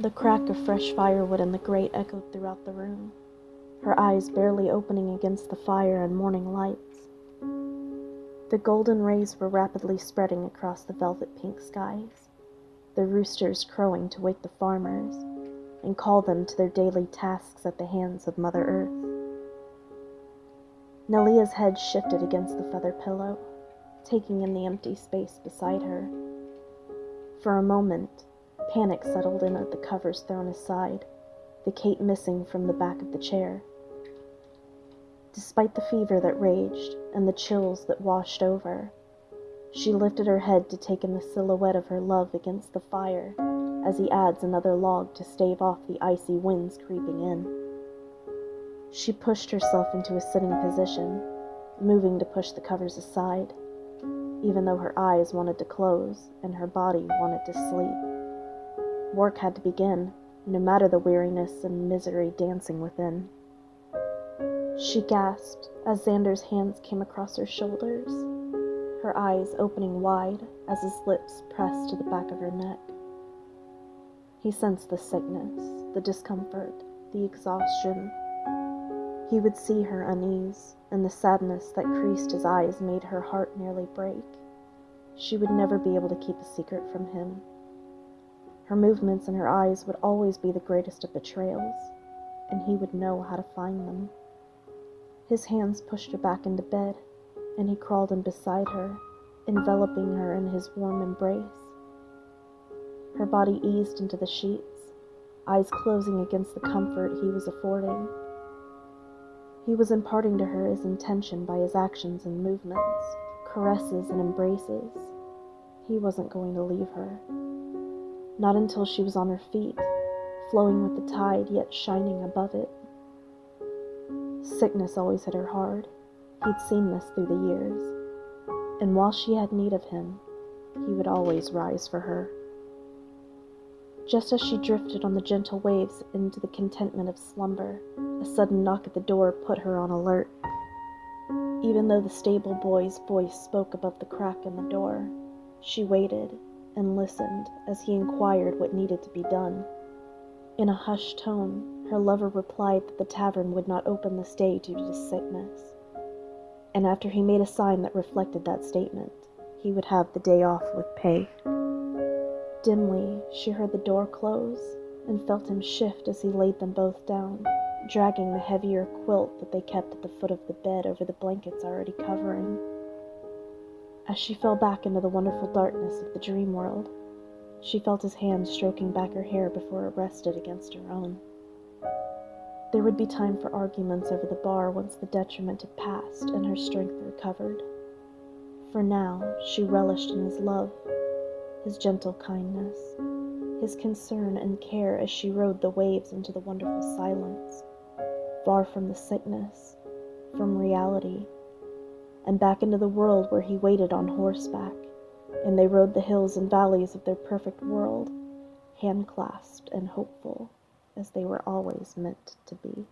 The crack of fresh firewood in the grate echoed throughout the room, her eyes barely opening against the fire and morning lights. The golden rays were rapidly spreading across the velvet pink skies, the roosters crowing to wake the farmers and call them to their daily tasks at the hands of Mother Earth. Nelia's head shifted against the feather pillow, taking in the empty space beside her. For a moment, panic settled in at the covers thrown aside, the cape missing from the back of the chair. Despite the fever that raged and the chills that washed over, she lifted her head to take in the silhouette of her love against the fire as he adds another log to stave off the icy winds creeping in. She pushed herself into a sitting position, moving to push the covers aside, even though her eyes wanted to close and her body wanted to sleep. Work had to begin, no matter the weariness and misery dancing within. She gasped as Xander's hands came across her shoulders, her eyes opening wide as his lips pressed to the back of her neck. He sensed the sickness, the discomfort, the exhaustion. He would see her unease, and the sadness that creased his eyes made her heart nearly break. She would never be able to keep a secret from him. Her movements and her eyes would always be the greatest of betrayals, and he would know how to find them. His hands pushed her back into bed, and he crawled in beside her, enveloping her in his warm embrace. Her body eased into the sheets, eyes closing against the comfort he was affording. He was imparting to her his intention by his actions and movements, caresses and embraces. He wasn't going to leave her. Not until she was on her feet, flowing with the tide yet shining above it. Sickness always hit her hard. He'd seen this through the years. And while she had need of him, he would always rise for her. Just as she drifted on the gentle waves into the contentment of slumber, a sudden knock at the door put her on alert. Even though the stable boy's voice spoke above the crack in the door, she waited and listened as he inquired what needed to be done. In a hushed tone, her lover replied that the tavern would not open this day due to sickness. And after he made a sign that reflected that statement, he would have the day off with pay. Dimly, she heard the door close and felt him shift as he laid them both down, dragging the heavier quilt that they kept at the foot of the bed over the blankets already covering. As she fell back into the wonderful darkness of the dream world, she felt his hand stroking back her hair before it rested against her own. There would be time for arguments over the bar once the detriment had passed and her strength recovered. For now, she relished in his love his gentle kindness, his concern and care as she rode the waves into the wonderful silence, far from the sickness, from reality, and back into the world where he waited on horseback, and they rode the hills and valleys of their perfect world, hand clasped and hopeful as they were always meant to be.